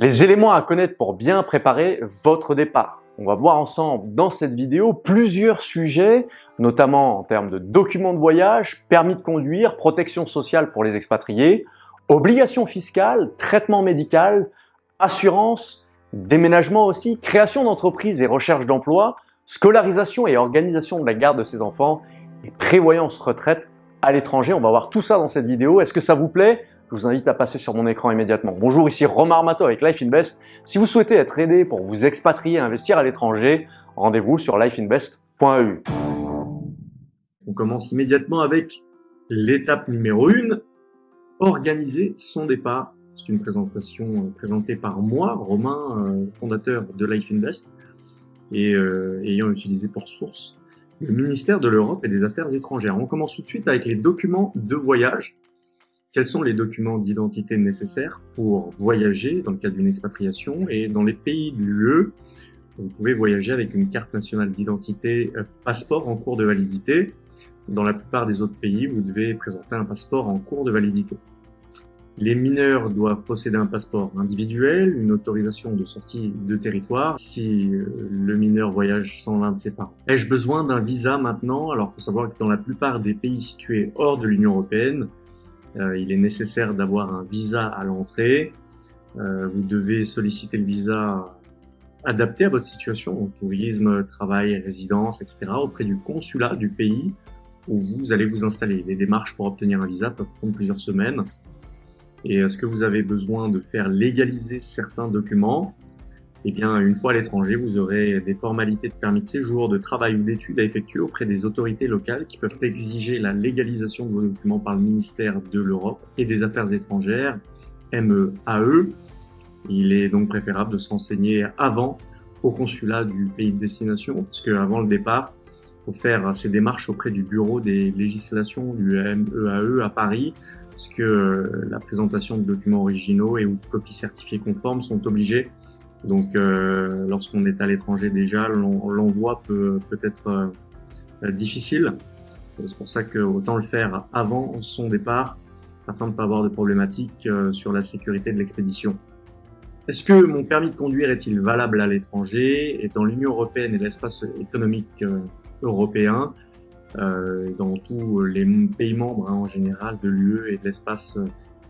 Les éléments à connaître pour bien préparer votre départ. On va voir ensemble dans cette vidéo plusieurs sujets, notamment en termes de documents de voyage, permis de conduire, protection sociale pour les expatriés, obligations fiscales, traitement médical, assurance, déménagement aussi, création d'entreprise et recherche d'emploi, scolarisation et organisation de la garde de ses enfants et prévoyance retraite à l'étranger. On va voir tout ça dans cette vidéo. Est-ce que ça vous plaît? Je vous invite à passer sur mon écran immédiatement. Bonjour, ici Romain Armato avec Life Invest. Si vous souhaitez être aidé pour vous expatrier et investir à l'étranger, rendez-vous sur lifeinvest.eu. On commence immédiatement avec l'étape numéro 1, organiser son départ. C'est une présentation euh, présentée par moi, Romain, euh, fondateur de Life Invest, et euh, ayant utilisé pour source le ministère de l'Europe et des Affaires étrangères. On commence tout de suite avec les documents de voyage. Quels sont les documents d'identité nécessaires pour voyager dans le cadre d'une expatriation et dans les pays de l'UE Vous pouvez voyager avec une carte nationale d'identité euh, passeport en cours de validité. Dans la plupart des autres pays, vous devez présenter un passeport en cours de validité. Les mineurs doivent posséder un passeport individuel, une autorisation de sortie de territoire si euh, le mineur voyage sans l'un de ses parents. Ai-je besoin d'un visa maintenant? Alors, il faut savoir que dans la plupart des pays situés hors de l'Union européenne, il est nécessaire d'avoir un visa à l'entrée. Euh, vous devez solliciter le visa adapté à votre situation, tourisme, travail, résidence, etc., auprès du consulat du pays où vous allez vous installer. Les démarches pour obtenir un visa peuvent prendre plusieurs semaines. Et est-ce que vous avez besoin de faire légaliser certains documents Eh bien, une fois à l'étranger, vous aurez des formalités de permis de séjour, de travail ou d'études à effectuer auprès des autorités locales qui peuvent exiger la légalisation de vos documents par le ministère de l'Europe et des Affaires étrangères, MEAE. E. Il est donc préférable de se renseigner avant au consulat du pays de destination, parce qu'avant le départ, faut faire ces démarches auprès du bureau des législations du MEAE e à Paris, parce que la présentation de documents originaux et ou copies certifiées conformes sont obligés. Donc, euh, lorsqu'on est à l'étranger déjà, l'envoi peut, peut être euh, difficile. C'est pour ça que autant le faire avant son départ, afin de ne pas avoir de problématiques sur la sécurité de l'expédition. Est-ce que mon permis de conduire est-il valable à l'étranger et dans l'Union européenne et l'espace économique européen, euh, dans tous les pays membres hein, en général de l'UE et de l'espace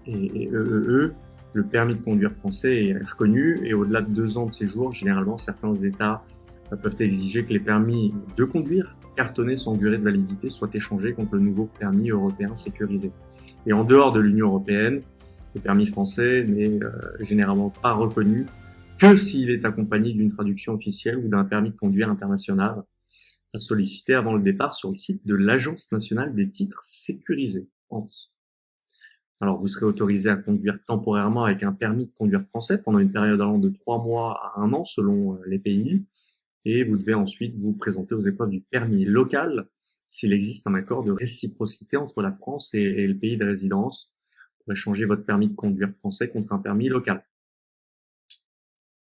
et EEE, le permis de conduire français est reconnu et au-delà de deux ans de séjour, généralement certains États peuvent exiger que les permis de conduire cartonnés sans durée de validité soient échangés contre le nouveau permis européen sécurisé. Et en dehors de l'Union européenne, le permis français n'est euh, généralement pas reconnu que s'il est accompagné d'une traduction officielle ou d'un permis de conduire international à solliciter avant le départ sur le site de l'Agence nationale des titres sécurisés, ANS. Alors, vous serez autorisé à conduire temporairement avec un permis de conduire français pendant une période allant de trois mois à un an selon euh, les pays. Et vous devez ensuite vous présenter aux épreuves du permis local s'il existe un accord de réciprocité entre la France et, le pays de résidence pour échanger votre permis de conduire français contre un permis local.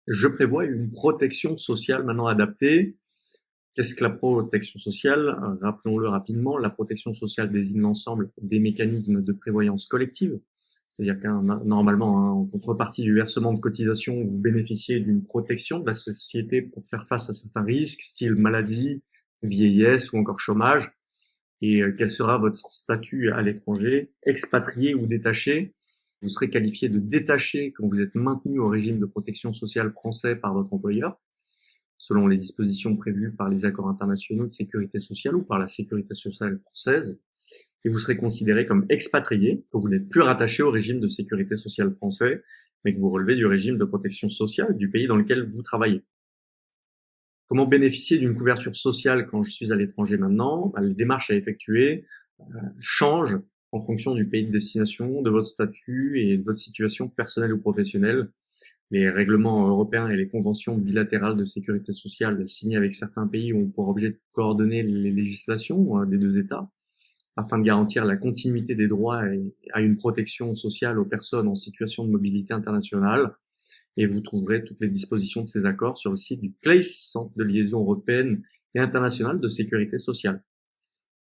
Je prévois une protection sociale maintenant adaptée Qu'est-ce que la protection sociale? Rappelons-le rapidement, la protection sociale désigne l'ensemble des mécanismes de prévoyance collective, c'est-à-dire qu'un normalement, hein, en contrepartie du versement de cotisations, vous bénéficiez d'une protection de la société pour faire face à certains risques, style maladie, vieillesse ou encore chômage. Et euh, quel sera votre statut à l'étranger, expatrié ou détaché? Vous serez qualifié de détaché quand vous êtes maintenu au régime de protection sociale français par votre employeur selon les dispositions prévues par les accords internationaux de sécurité sociale ou par la sécurité sociale française, et vous serez considéré comme expatrié, que vous n'êtes plus rattaché au régime de sécurité sociale français, mais que vous relevez du régime de protection sociale du pays dans lequel vous travaillez. Comment bénéficier d'une couverture sociale quand je suis à l'étranger maintenant? Bah, Les démarches à effectuer euh, changent en fonction du pays de destination, de votre statut et de votre situation personnelle ou professionnelle les règlements européens et les conventions bilatérales de sécurité sociale signées avec certains pays ont pour objet de coordonner les législations hein, des deux États afin de garantir la continuité des droits et à une protection sociale aux personnes en situation de mobilité internationale. Et vous trouverez toutes les dispositions de ces accords sur le site du CLACE, Centre de liaison européenne et internationale de sécurité sociale.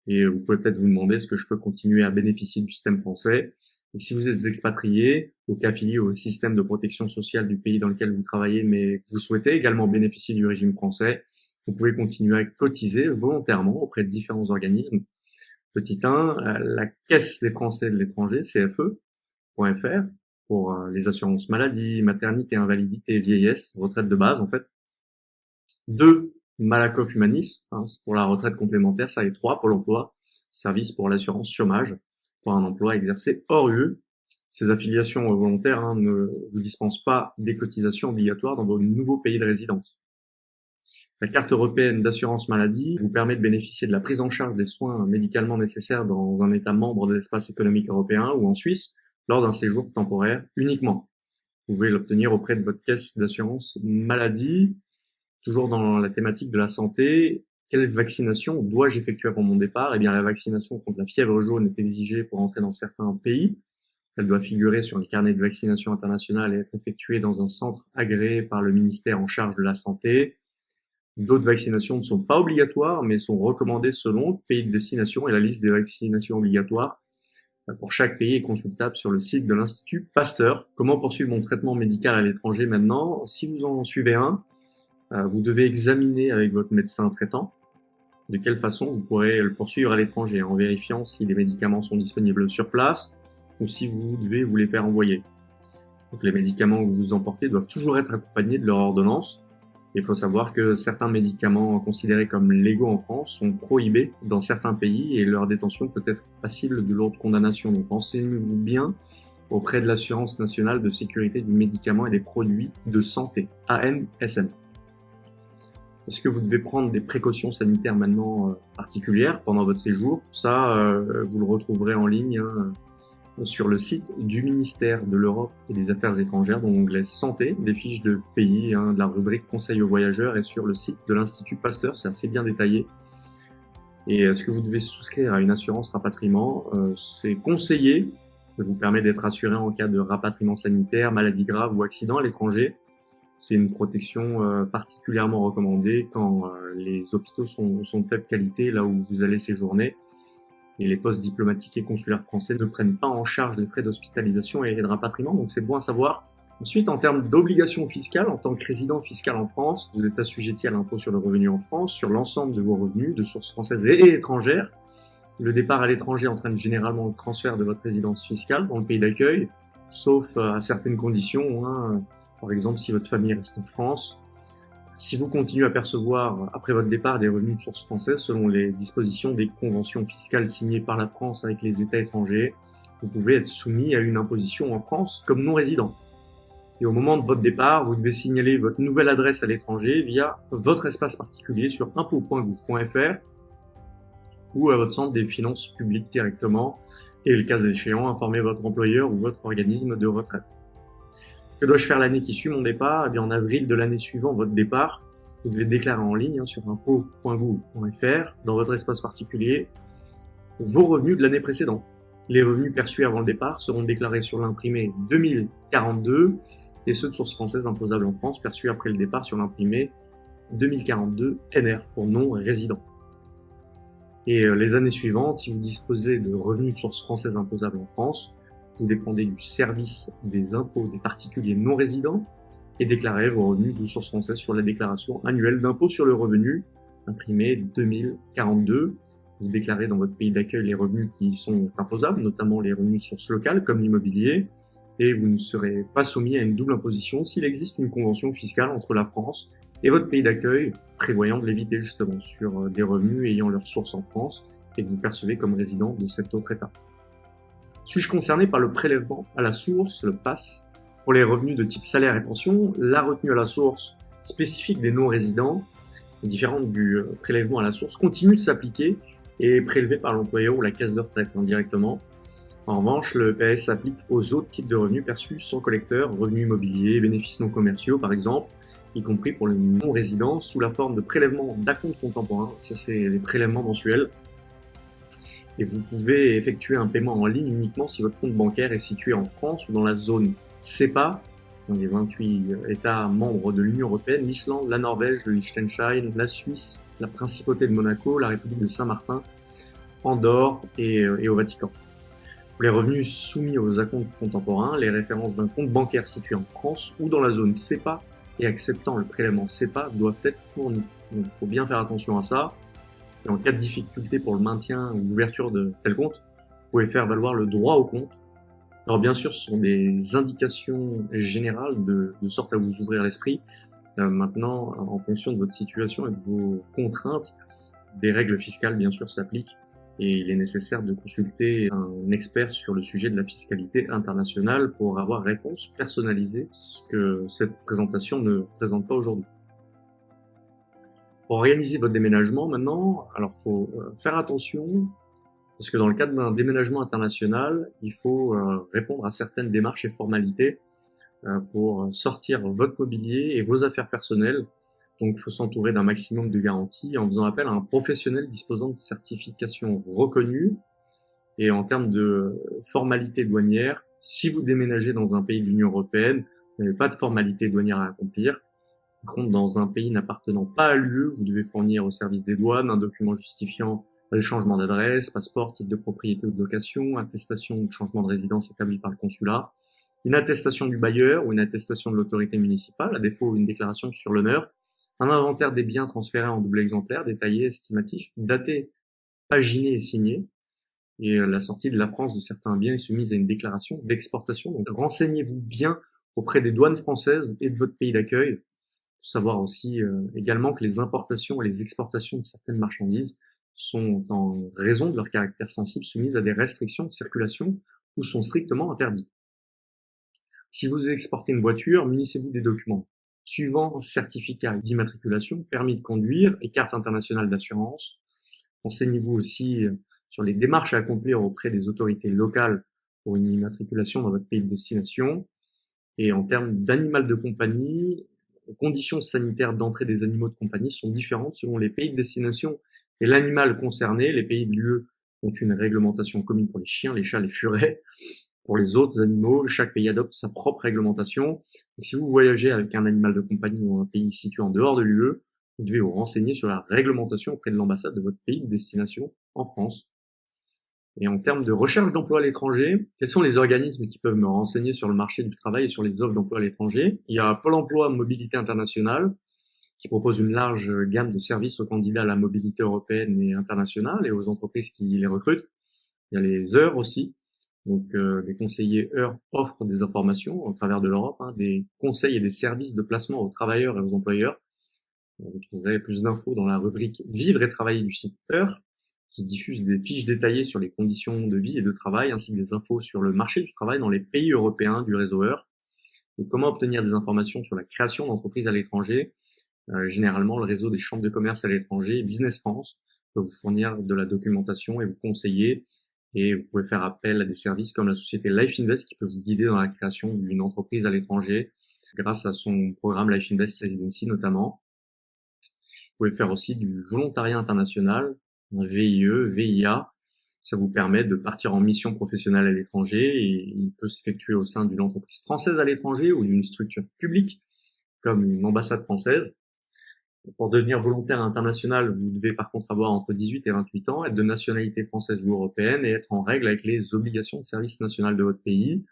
Et vous pouvez peut-être vous demander est-ce que je peux continuer à bénéficier du système français. Et si vous êtes expatrié ou qu'affilié au système de protection sociale du pays dans lequel vous travaillez, mais que vous souhaitez également bénéficier du régime français, vous pouvez continuer à cotiser volontairement auprès de différents organismes. Petit 1, la Caisse des Français de l'étranger, CFE.fr, pour euh, les assurances maladie, maternité, invalidité, vieillesse, retraite de base en fait. 2, Malakoff Humanis, hein, pour la retraite complémentaire, ça est 3, Pôle emploi, service pour l'assurance chômage, pour un emploi exercé hors UE. Ces affiliations volontaires hein, ne vous dispensent pas des cotisations obligatoires dans vos nouveaux pays de résidence. La carte européenne d'assurance maladie vous permet de bénéficier de la prise en charge des soins médicalement nécessaires dans un État membre de l'espace économique européen ou en Suisse lors d'un séjour temporaire uniquement. Vous pouvez l'obtenir auprès de votre caisse d'assurance maladie. Toujours dans la thématique de la santé, quelle vaccination dois-je effectuer avant mon départ? Eh bien, la vaccination contre la fièvre jaune est exigée pour entrer dans certains pays. Elle doit figurer sur les carnets de vaccination internationale et être effectuée dans un centre agréé par le ministère en charge de la santé. D'autres vaccinations ne sont pas obligatoires, mais sont recommandées selon le pays de destination et la liste des vaccinations obligatoires pour chaque pays est consultable sur le site de l'Institut Pasteur. Comment poursuivre mon traitement médical à l'étranger maintenant? Si vous en suivez un, euh, vous devez examiner avec votre médecin traitant de quelle façon vous pourrez le poursuivre à l'étranger en vérifiant si les médicaments sont disponibles sur place ou si vous devez vous les faire envoyer. Les médicaments que vous emportez doivent toujours être accompagnés de leur ordonnance il faut savoir que certains médicaments considérés comme légaux en France sont prohibés dans certains pays et leur détention peut être passible de lourdes condamnations. Donc renseignez-vous bien auprès de l'Assurance nationale de sécurité du médicament et des produits de santé, ANSM. Est-ce que vous devez prendre des précautions sanitaires maintenant euh, particulières pendant votre séjour? Ça, euh, vous le retrouverez en ligne hein, sur le site du ministère de l'Europe et des Affaires étrangères, dans l'onglet Santé, des fiches de pays, hein, de la rubrique Conseil aux voyageurs, et sur le site de l'Institut Pasteur, c'est assez bien détaillé. Et est-ce que vous devez souscrire à une assurance rapatriement? Euh, C'est conseillé, ça vous permet d'être assuré en cas de rapatriement sanitaire, maladie grave ou accident à l'étranger. C'est une protection euh, particulièrement recommandée quand euh, les hôpitaux sont, de faible qualité, là où vous allez séjourner et les postes diplomatiques et consulaires français ne prennent pas en charge les frais d'hospitalisation et de rapatriement, donc c'est bon à savoir. Ensuite, en termes d'obligations fiscales, en tant que résident fiscal en France, vous êtes assujetti à l'impôt sur le revenu en France sur l'ensemble de vos revenus de sources françaises et étrangères. Le départ à l'étranger entraîne généralement le transfert de votre résidence fiscale dans le pays d'accueil, sauf à certaines conditions. Hein. Par exemple, si votre famille reste en France, si vous continuez à percevoir, après votre départ, des revenus de source française selon les dispositions des conventions fiscales signées par la France avec les États étrangers, vous pouvez être soumis à une imposition en France comme non-résident. Et au moment de votre départ, vous devez signaler votre nouvelle adresse à l'étranger via votre espace particulier sur impôt.gouv.fr ou à votre centre des finances publiques directement et le cas échéant, informer votre employeur ou votre organisme de retraite. Que dois-je faire l'année qui suit mon départ? Eh bien, en avril de l'année suivant votre départ, vous devez déclarer en ligne hein, sur impôt.gouv.fr, dans votre espace particulier, vos revenus de l'année précédente. Les revenus perçus avant le départ seront déclarés sur l'imprimé 2042 et ceux de source française imposables en France perçus après le départ sur l'imprimé 2042 NR pour non-résidents. Et euh, les années suivantes, si vous disposez de revenus de source française imposables en France, vous dépendez du service des impôts des particuliers non résidents et déclarez vos revenus de source française sur la déclaration annuelle d'impôt sur le revenu imprimée 2042. Vous déclarez dans votre pays d'accueil les revenus qui sont imposables, notamment les revenus de source locale comme l'immobilier, et vous ne serez pas soumis à une double imposition s'il existe une convention fiscale entre la France et votre pays d'accueil prévoyant de l'éviter justement sur des revenus ayant leur source en France et que vous percevez comme résident de cet autre État. Suis-je concerné par le prélèvement à la source, le PASS, pour les revenus de type salaire et pension La retenue à la source spécifique des non-résidents, différente du euh, prélèvement à la source, continue de s'appliquer et est prélevée par l'employeur ou la caisse de retraite indirectement. En revanche, le PS s'applique aux autres types de revenus perçus sans collecteur, revenus immobiliers, bénéfices non commerciaux par exemple, y compris pour les non-résidents sous la forme de prélèvement d'acompte contemporain. Ça, c'est les prélèvements mensuels et vous pouvez effectuer un paiement en ligne uniquement si votre compte bancaire est situé en France ou dans la zone CEPA, dans les 28 États membres de l'Union Européenne, l'Islande, la Norvège, le Liechtenstein, la Suisse, la Principauté de Monaco, la République de Saint-Martin, Andorre et, et au Vatican. Pour les revenus soumis aux acomptes contemporains, les références d'un compte bancaire situé en France ou dans la zone CEPA et acceptant le prélèvement CEPA doivent être fournis. Donc il faut bien faire attention à ça. En cas de difficulté pour le maintien ou l'ouverture de tel compte, vous pouvez faire valoir le droit au compte. Alors bien sûr, ce sont des indications générales de, de sorte à vous ouvrir l'esprit. Euh, maintenant, en fonction de votre situation et de vos contraintes, des règles fiscales bien sûr s'appliquent et il est nécessaire de consulter un expert sur le sujet de la fiscalité internationale pour avoir réponse personnalisée, ce que cette présentation ne représente pas aujourd'hui. Pour organiser votre déménagement maintenant, alors faut euh, faire attention parce que dans le cadre d'un déménagement international, il faut euh, répondre à certaines démarches et formalités euh, pour sortir votre mobilier et vos affaires personnelles. Donc, il faut s'entourer d'un maximum de garanties en faisant appel à un professionnel disposant de certifications reconnues. Et en termes de formalités douanières, si vous déménagez dans un pays de l'Union européenne, vous n'avez pas de formalités douanières à accomplir. Par contre, dans un pays n'appartenant pas à l'UE, vous devez fournir au service des douanes un document justifiant le changement d'adresse, passeport, titre de propriété ou de location, attestation de changement de résidence établie par le consulat, une attestation du bailleur ou une attestation de l'autorité municipale, à défaut une déclaration sur l'honneur, un inventaire des biens transférés en double exemplaire, détaillé, estimatif, daté, paginé et signé, et euh, la sortie de la France de certains biens est soumise à une déclaration d'exportation. Donc renseignez-vous bien auprès des douanes françaises et de votre pays d'accueil savoir aussi euh, également que les importations et les exportations de certaines marchandises sont en raison de leur caractère sensible soumises à des restrictions de circulation ou sont strictement interdites. Si vous exportez une voiture, munissez-vous des documents suivant certificat d'immatriculation, permis de conduire et carte internationale d'assurance. Renseignez-vous aussi euh, sur les démarches à accomplir auprès des autorités locales pour une immatriculation dans votre pays de destination. Et en termes d'animal de compagnie, les conditions sanitaires d'entrée des animaux de compagnie sont différentes selon les pays de destination et l'animal concerné. Les pays de l'UE ont une réglementation commune pour les chiens, les chats, les furets. Pour les autres animaux, chaque pays adopte sa propre réglementation. si vous voyagez avec un animal de compagnie dans un pays situé en dehors de l'UE, vous devez vous renseigner sur la réglementation auprès de l'ambassade de votre pays de destination en France. Et en termes de recherche d'emploi à l'étranger, quels sont les organismes qui peuvent me renseigner sur le marché du travail et sur les offres d'emploi à l'étranger? Il y a Pôle emploi Mobilité Internationale, qui propose une large gamme de services aux candidats à la mobilité européenne et internationale et aux entreprises qui les recrutent. Il y a les heures aussi. Donc, euh, les conseillers heures offrent des informations au travers de l'Europe, hein, des conseils et des services de placement aux travailleurs et aux employeurs. Vous trouverez plus d'infos dans la rubrique Vivre et travailler du site Heure qui diffuse des fiches détaillées sur les conditions de vie et de travail, ainsi que des infos sur le marché du travail dans les pays européens du réseau Heure, et comment obtenir des informations sur la création d'entreprises à l'étranger? Euh, généralement, le réseau des chambres de commerce à l'étranger, Business France, peut vous fournir de la documentation et vous conseiller. Et vous pouvez faire appel à des services comme la société Life Invest qui peut vous guider dans la création d'une entreprise à l'étranger grâce à son programme Life Invest Residency notamment. Vous pouvez faire aussi du volontariat international VIE, VIA. Ça vous permet de partir en mission professionnelle à l'étranger et il peut s'effectuer au sein d'une entreprise française à l'étranger ou d'une structure publique comme une ambassade française. Pour devenir volontaire international, vous devez par contre avoir entre 18 et 28 ans, être de nationalité française ou européenne et être en règle avec les obligations de service national de votre pays.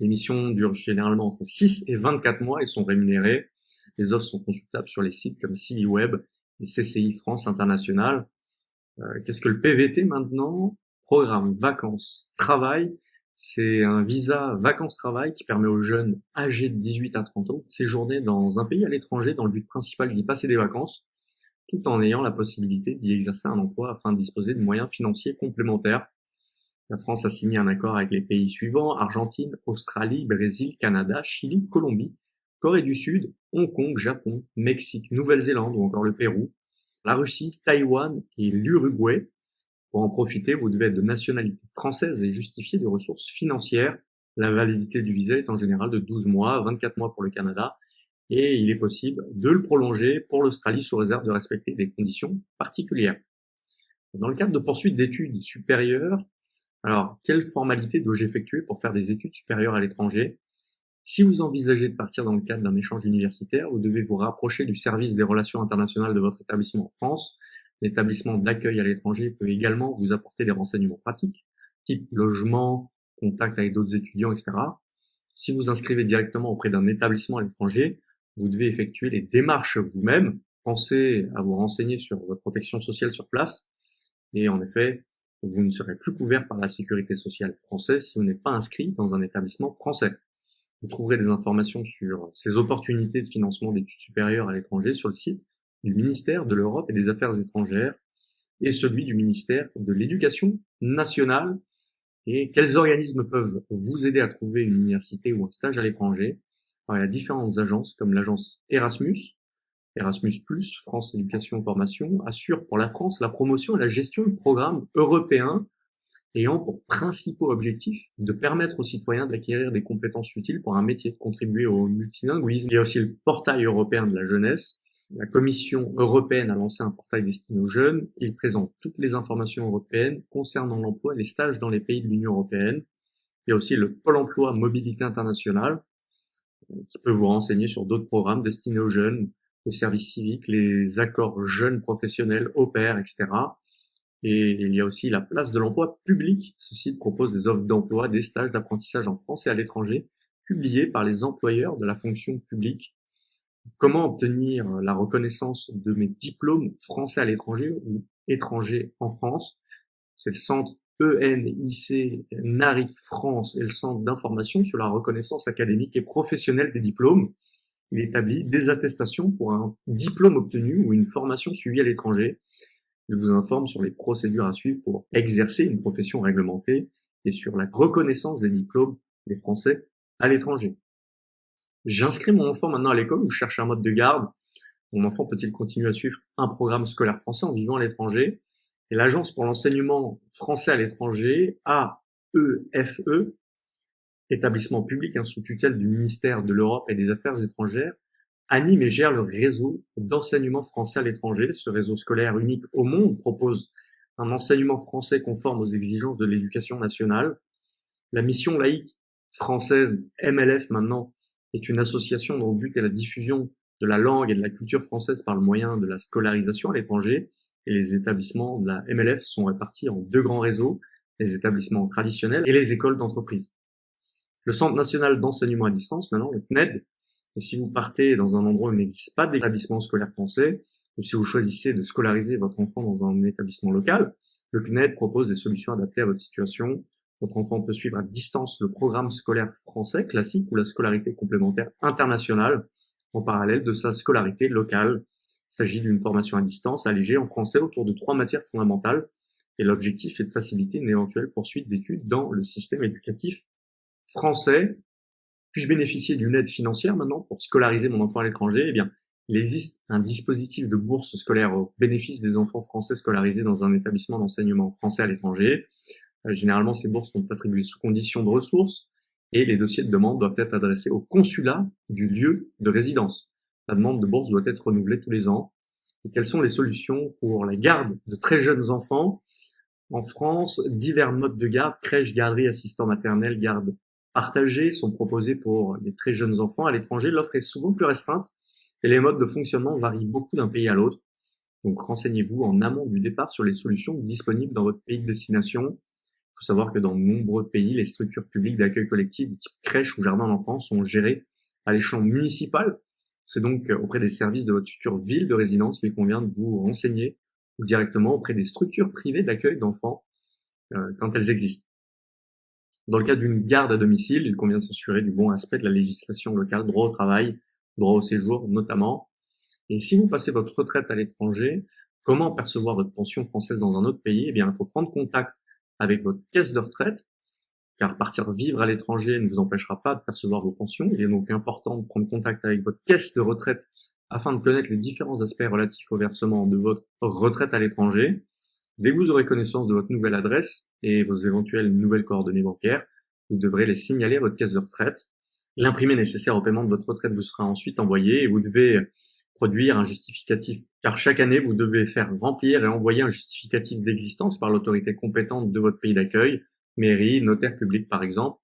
Les missions durent généralement entre 6 et 24 mois et sont rémunérées. Les offres sont consultables sur les sites comme CiviWeb et CCI France International. Euh, qu'est-ce que le PVT maintenant? Programme vacances travail. C'est un visa vacances-travail qui permet aux jeunes âgés de 18 à 30 ans de séjourner dans un pays à l'étranger dans le but principal d'y passer des vacances, tout en ayant la possibilité d'y exercer un emploi afin de disposer de moyens financiers complémentaires. La France a signé un accord avec les pays suivants, Argentine, Australie, Brésil, Canada, Chili, Colombie, Corée du Sud, Hong Kong, Japon, Mexique, Nouvelle-Zélande ou encore le Pérou la Russie, Taïwan et l'Uruguay. Pour en profiter, vous devez être de nationalité française et justifier des ressources financières. La validité du visa est en général de 12 mois, 24 mois pour le Canada, et il est possible de le prolonger pour l'Australie sous réserve de respecter des conditions particulières. Dans le cadre de poursuite d'études supérieures, alors quelle formalité dois-je effectuer pour faire des études supérieures à l'étranger? Si vous envisagez de partir dans le cadre d'un échange universitaire, vous devez vous rapprocher du service des relations internationales de votre établissement en France. L'établissement d'accueil à l'étranger peut également vous apporter des renseignements pratiques, type logement, contact avec d'autres étudiants, etc. Si vous inscrivez directement auprès d'un établissement à l'étranger, vous devez effectuer les démarches vous-même. Pensez à vous renseigner sur votre protection sociale sur place. Et en effet, vous ne serez plus couvert par la sécurité sociale française si vous n'êtes pas inscrit dans un établissement français. Vous trouverez des informations sur ces opportunités de financement d'études supérieures à l'étranger sur le site du ministère de l'Europe et des Affaires étrangères et celui du ministère de l'Éducation nationale. Et quels organismes peuvent vous aider à trouver une université ou un stage à l'étranger? Il y a différentes agences comme l'agence Erasmus, Erasmus+, France Éducation Formation, assure pour la France la promotion et la gestion de programmes européens ayant pour principaux objectifs de permettre aux citoyens d'acquérir des compétences utiles pour un métier, de contribuer au multilinguisme. Il y a aussi le portail européen de la jeunesse. La Commission européenne a lancé un portail destiné aux jeunes. Il présente toutes les informations européennes concernant l'emploi et les stages dans les pays de l'Union européenne. Il y a aussi le Pôle emploi mobilité internationale qui peut vous renseigner sur d'autres programmes destinés aux jeunes, le service civique, les accords jeunes professionnels, au pair, etc. Et il y a aussi la place de l'emploi public. Ce site propose des offres d'emploi, des stages d'apprentissage en France et à l'étranger, publiés par les employeurs de la fonction publique. Comment obtenir la reconnaissance de mes diplômes français à l'étranger ou étrangers en France? C'est le centre ENIC NARIC France et le centre d'information sur la reconnaissance académique et professionnelle des diplômes. Il établit des attestations pour un diplôme obtenu ou une formation suivie à l'étranger il vous informe sur les procédures à suivre pour exercer une profession réglementée et sur la reconnaissance des diplômes des Français à l'étranger. J'inscris mon enfant maintenant à l'école ou je cherche un mode de garde. Mon enfant peut-il continuer à suivre un programme scolaire français en vivant à l'étranger? l'Agence pour l'enseignement français à l'étranger, AEFE, e, établissement public sous tutelle du ministère de l'Europe et des Affaires étrangères, anime et gère le réseau d'enseignement français à l'étranger. Ce réseau scolaire unique au monde propose un enseignement français conforme aux exigences de l'éducation nationale. La mission laïque française, MLF maintenant, est une association dont le but est la diffusion de la langue et de la culture française par le moyen de la scolarisation à l'étranger. Et les établissements de la MLF sont répartis en deux grands réseaux, les établissements traditionnels et les écoles d'entreprise. Le Centre national d'enseignement à distance, maintenant, le CNED, et si vous partez dans un endroit où il n'existe pas d'établissement scolaire français, ou si vous choisissez de scolariser votre enfant dans un établissement local, le CNED propose des solutions adaptées à votre situation. Votre enfant peut suivre à distance le programme scolaire français classique ou la scolarité complémentaire internationale en parallèle de sa scolarité locale. Il s'agit d'une formation à distance allégée en français autour de trois matières fondamentales et l'objectif est de faciliter une éventuelle poursuite d'études dans le système éducatif français puis-je bénéficier d'une aide financière maintenant pour scolariser mon enfant à l'étranger? Eh bien, il existe un dispositif de bourse scolaire au bénéfice des enfants français scolarisés dans un établissement d'enseignement français à l'étranger. Euh, généralement, ces bourses sont attribuées sous condition de ressources et les dossiers de demande doivent être adressés au consulat du lieu de résidence. La demande de bourse doit être renouvelée tous les ans. Quelles sont les solutions pour la garde de très jeunes enfants? En France, divers modes de garde, crèche, garderie, assistant maternel, garde partagés sont proposés pour les très jeunes enfants. À l'étranger, l'offre est souvent plus restreinte et les modes de fonctionnement varient beaucoup d'un pays à l'autre. Donc renseignez-vous en amont du départ sur les solutions disponibles dans votre pays de destination. Il faut savoir que dans de nombreux pays, les structures publiques d'accueil collectif de type crèche ou jardin d'enfants sont gérées à l'échelon municipal. C'est donc auprès des services de votre future ville de résidence qu'il convient de vous renseigner ou directement auprès des structures privées d'accueil d'enfants euh, quand elles existent. Dans le cas d'une garde à domicile, il convient de s'assurer du bon aspect de la législation locale, droit au travail, droit au séjour notamment. Et si vous passez votre retraite à l'étranger, comment percevoir votre pension française dans un autre pays? Eh bien, il faut prendre contact avec votre caisse de retraite, car partir vivre à l'étranger ne vous empêchera pas de percevoir vos pensions. Il est donc important de prendre contact avec votre caisse de retraite afin de connaître les différents aspects relatifs au versement de votre retraite à l'étranger. Dès que vous aurez connaissance de votre nouvelle adresse et vos éventuelles nouvelles coordonnées bancaires, vous devrez les signaler à votre caisse de retraite. L'imprimé nécessaire au paiement de votre retraite vous sera ensuite envoyé et vous devez produire un justificatif. Car chaque année, vous devez faire remplir et envoyer un justificatif d'existence par l'autorité compétente de votre pays d'accueil, mairie, notaire public par exemple.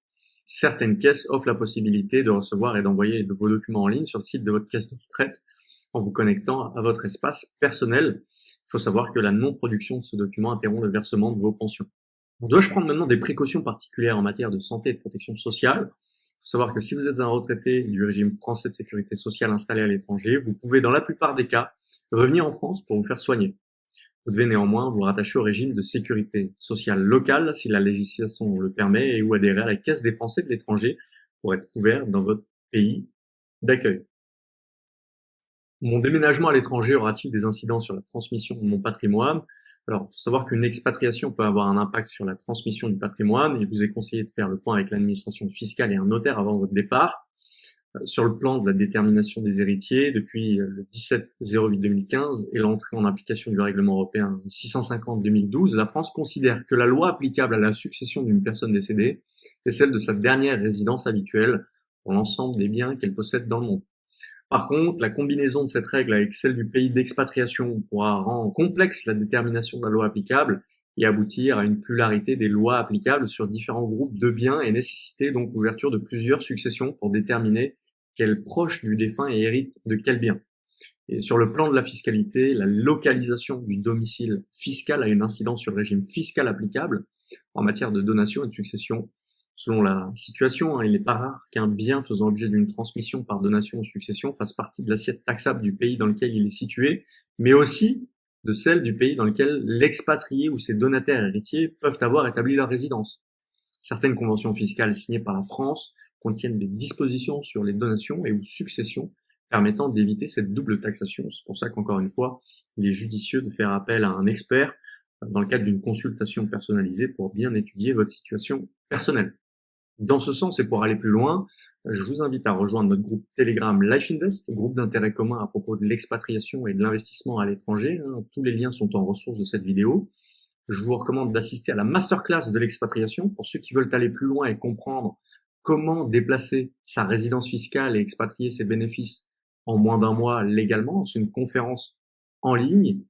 certaines caisses offrent la possibilité de recevoir et d'envoyer vos documents en ligne sur le site de votre caisse de retraite en vous connectant à votre espace personnel. Faut savoir que la non-production de ce document interrompt le versement de vos pensions. Dois-je prendre maintenant des précautions particulières en matière de santé et de protection sociale? Faut savoir que si vous êtes un retraité du régime français de sécurité sociale installé à l'étranger, vous pouvez dans la plupart des cas revenir en France pour vous faire soigner. Vous devez néanmoins vous rattacher au régime de sécurité sociale locale si la législation le permet et ou adhérer à la Caisse des Français de l'étranger pour être couvert dans votre pays d'accueil. Mon déménagement à l'étranger aura-t-il des incidents sur la transmission de mon patrimoine? Alors, il faut savoir qu'une expatriation peut avoir un impact sur la transmission du patrimoine. Il vous est conseillé de faire le point avec l'administration fiscale et un notaire avant votre départ. Euh, sur le plan de la détermination des héritiers, depuis euh, le 17-08-2015 et l'entrée en application du règlement européen 650-2012, la France considère que la loi applicable à la succession d'une personne décédée est celle de sa dernière résidence habituelle pour l'ensemble des biens qu'elle possède dans le monde. Par contre, la combinaison de cette règle avec celle du pays d'expatriation pourra rendre complexe la détermination de la loi applicable et aboutir à une pluralité des lois applicables sur différents groupes de biens et nécessiter donc l'ouverture de plusieurs successions pour déterminer quel proche du défunt hérite de quel bien. Et sur le plan de la fiscalité, la localisation du domicile fiscal a une incidence sur le régime fiscal applicable en matière de donation et de succession. Selon la situation, hein, il n'est pas rare qu'un bien faisant l'objet d'une transmission par donation ou succession fasse partie de l'assiette taxable du pays dans lequel il est situé, mais aussi de celle du pays dans lequel l'expatrié ou ses donataires héritiers peuvent avoir établi leur résidence. Certaines conventions fiscales signées par la France contiennent des dispositions sur les donations et ou successions permettant d'éviter cette double taxation. C'est pour ça qu'encore une fois, il est judicieux de faire appel à un expert dans le cadre d'une consultation personnalisée pour bien étudier votre situation personnelle. Dans ce sens et pour aller plus loin, je vous invite à rejoindre notre groupe Telegram Life Invest, groupe d'intérêt commun à propos de l'expatriation et de l'investissement à l'étranger. Tous les liens sont en ressources de cette vidéo je vous recommande d'assister à la masterclass de l'expatriation pour ceux qui veulent aller plus loin et comprendre comment déplacer sa résidence fiscale et expatrier ses bénéfices en moins d'un mois légalement. C'est une conférence en ligne.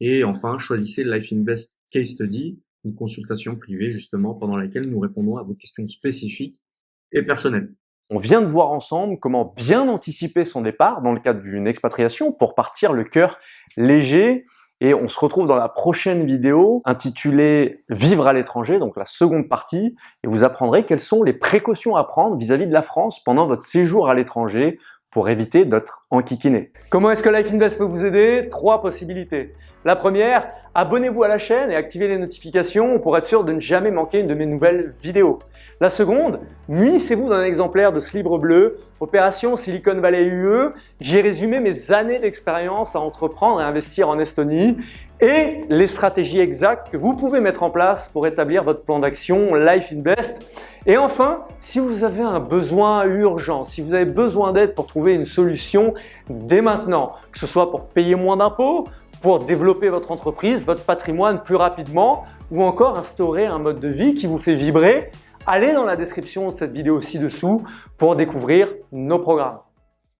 Et enfin, choisissez Life Invest Case Study, une consultation privée justement pendant laquelle nous répondons à vos questions spécifiques et personnelles. On vient de voir ensemble comment bien anticiper son départ dans le cadre d'une expatriation pour partir le cœur léger et on se retrouve dans la prochaine vidéo intitulée Vivre à l'étranger, donc la seconde partie, et vous apprendrez quelles sont les précautions à prendre vis-à-vis de la France pendant votre séjour à l'étranger pour éviter d'être enquiquiné. Comment est-ce que Life Invest peut vous aider? Trois possibilités. La première, abonnez-vous à la chaîne et activez les notifications pour être sûr de ne jamais manquer une de mes nouvelles vidéos. La seconde, munissez-vous d'un exemplaire de ce livre bleu, Opération Silicon Valley UE. J'ai résumé mes années d'expérience à entreprendre et investir en Estonie et les stratégies exactes que vous pouvez mettre en place pour établir votre plan d'action Life Invest. Et enfin, si vous avez un besoin urgent, si vous avez besoin d'aide pour trouver une solution dès maintenant, que ce soit pour payer moins d'impôts, pour développer votre entreprise, votre patrimoine plus rapidement ou encore instaurer un mode de vie qui vous fait vibrer, allez dans la description de cette vidéo ci-dessous pour découvrir nos programmes.